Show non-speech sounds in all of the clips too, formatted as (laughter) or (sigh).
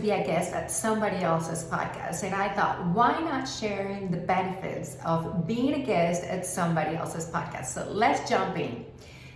be a guest at somebody else's podcast. And I thought, why not sharing the benefits of being a guest at somebody else's podcast? So let's jump in.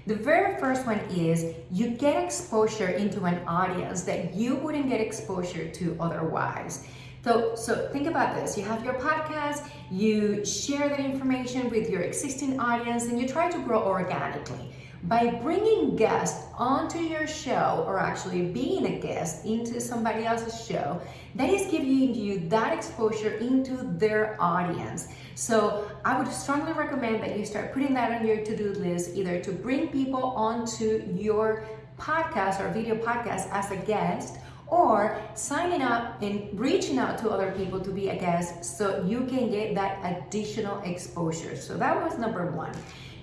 The very first one is you get exposure into an audience that you wouldn't get exposure to otherwise. So, so think about this. You have your podcast, you share that information with your existing audience, and you try to grow organically. By bringing guests onto your show or actually being a guest into somebody else's show, that is giving you that exposure into their audience. So I would strongly recommend that you start putting that on your to-do list, either to bring people onto your podcast or video podcast as a guest or signing up and reaching out to other people to be a guest so you can get that additional exposure. So that was number one.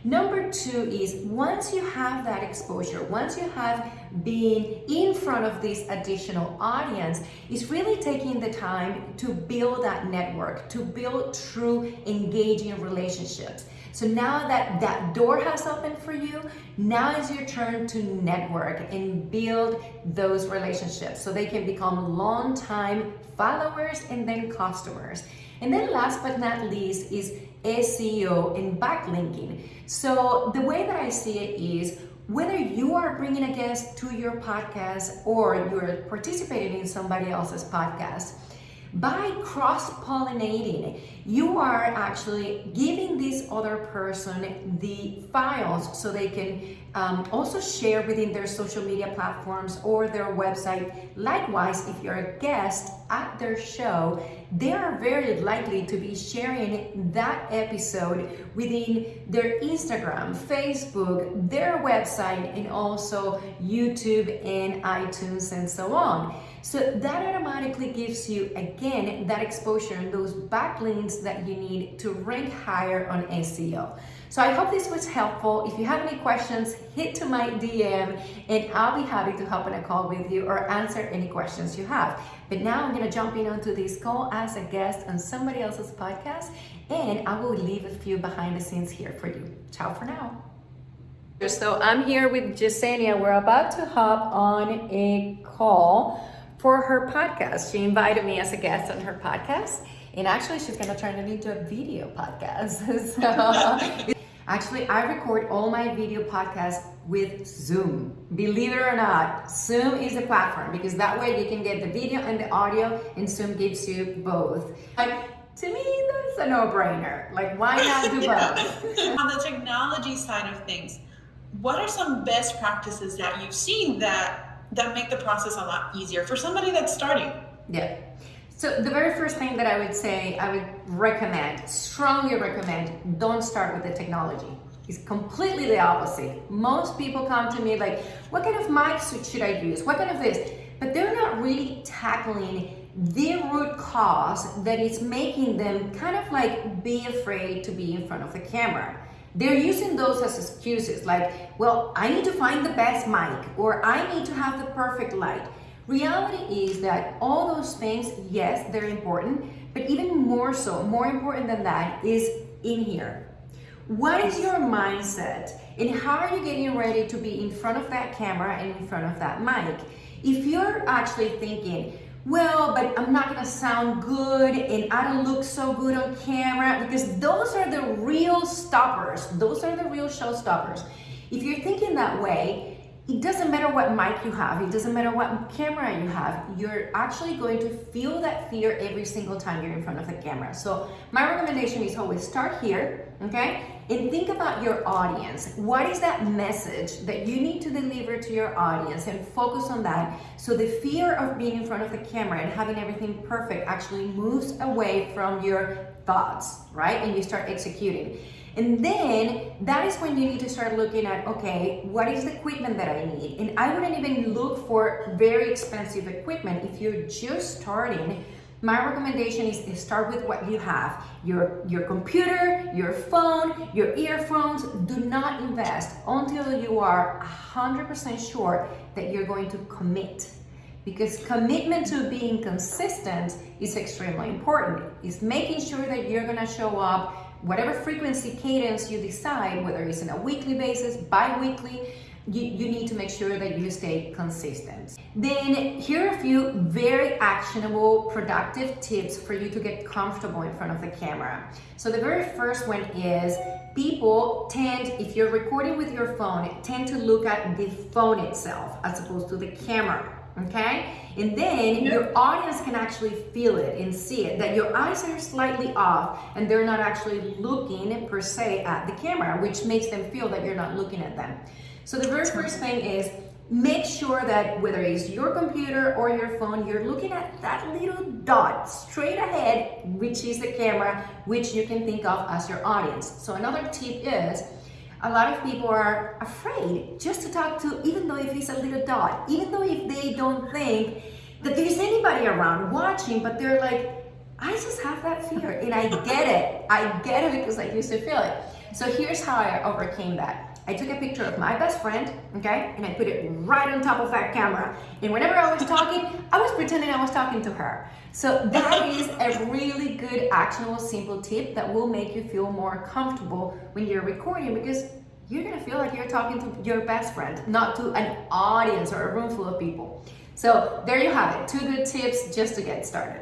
Number two is once you have that exposure, once you have been in front of this additional audience, is really taking the time to build that network, to build true engaging relationships. So now that that door has opened for you, now is your turn to network and build those relationships so they can become long-time followers and then customers. And then last but not least is SEO and backlinking. So the way that I see it is whether you are bringing a guest to your podcast or you're participating in somebody else's podcast, by cross-pollinating, you are actually giving this other person the files so they can um, also share within their social media platforms or their website. Likewise, if you're a guest at their show, they are very likely to be sharing that episode within their Instagram, Facebook, their website, and also YouTube and iTunes and so on. So that automatically gives you, again, that exposure and those backlinks that you need to rank higher on SEO. So I hope this was helpful. If you have any questions, hit to my DM and I'll be happy to hop on a call with you or answer any questions you have. But now I'm gonna jump in onto this call as a guest on somebody else's podcast and I will leave a few behind the scenes here for you. Ciao for now. So I'm here with Jasenia. We're about to hop on a call for her podcast. She invited me as a guest on her podcast. And actually, she's going to turn it into a video podcast. (laughs) so, actually, I record all my video podcasts with Zoom. Believe it or not, Zoom is a platform because that way you can get the video and the audio, and Zoom gives you both. Like, to me, that's a no-brainer. Like, why not do (laughs) both? On the technology side of things, what are some best practices that you've seen that that make the process a lot easier for somebody that's starting. Yeah. So the very first thing that I would say, I would recommend, strongly recommend, don't start with the technology. It's completely the opposite. Most people come to me like, what kind of mics should I use? What kind of this? But they're not really tackling the root cause that is making them kind of like be afraid to be in front of the camera. They're using those as excuses like, well, I need to find the best mic or I need to have the perfect light. Reality is that all those things, yes, they're important, but even more so, more important than that is in here. What is your mindset and how are you getting ready to be in front of that camera and in front of that mic? If you're actually thinking, well, but I'm not gonna sound good and I don't look so good on camera because those are the real stoppers. Those are the real show stoppers. If you're thinking that way, it doesn't matter what mic you have, it doesn't matter what camera you have, you're actually going to feel that fear every single time you're in front of the camera. So my recommendation is always start here, okay? and think about your audience. What is that message that you need to deliver to your audience and focus on that so the fear of being in front of the camera and having everything perfect actually moves away from your thoughts, right? And you start executing. And then that is when you need to start looking at, okay, what is the equipment that I need? And I wouldn't even look for very expensive equipment. If you're just starting, my recommendation is start with what you have. Your, your computer, your phone, your earphones. Do not invest until you are 100% sure that you're going to commit. Because commitment to being consistent is extremely important. It's making sure that you're gonna show up whatever frequency cadence you decide, whether it's on a weekly basis, bi-weekly, you, you need to make sure that you stay consistent. Then here are a few very actionable, productive tips for you to get comfortable in front of the camera. So the very first one is people tend, if you're recording with your phone, tend to look at the phone itself as opposed to the camera okay? And then yep. your audience can actually feel it and see it, that your eyes are slightly off and they're not actually looking per se at the camera, which makes them feel that you're not looking at them. So the very first thing is make sure that whether it's your computer or your phone, you're looking at that little dot straight ahead, which is the camera, which you can think of as your audience. So another tip is, a lot of people are afraid just to talk to, even though if it's a little dot, even though if they don't think that there's anybody around watching, but they're like, I just have that fear and I get it. I get it because I used to feel it. So here's how I overcame that. I took a picture of my best friend, okay, and I put it right on top of that camera. And whenever I was talking, I was pretending I was talking to her. So that is a really good, actionable, simple tip that will make you feel more comfortable when you're recording because you're gonna feel like you're talking to your best friend, not to an audience or a room full of people. So there you have it, two good tips just to get started.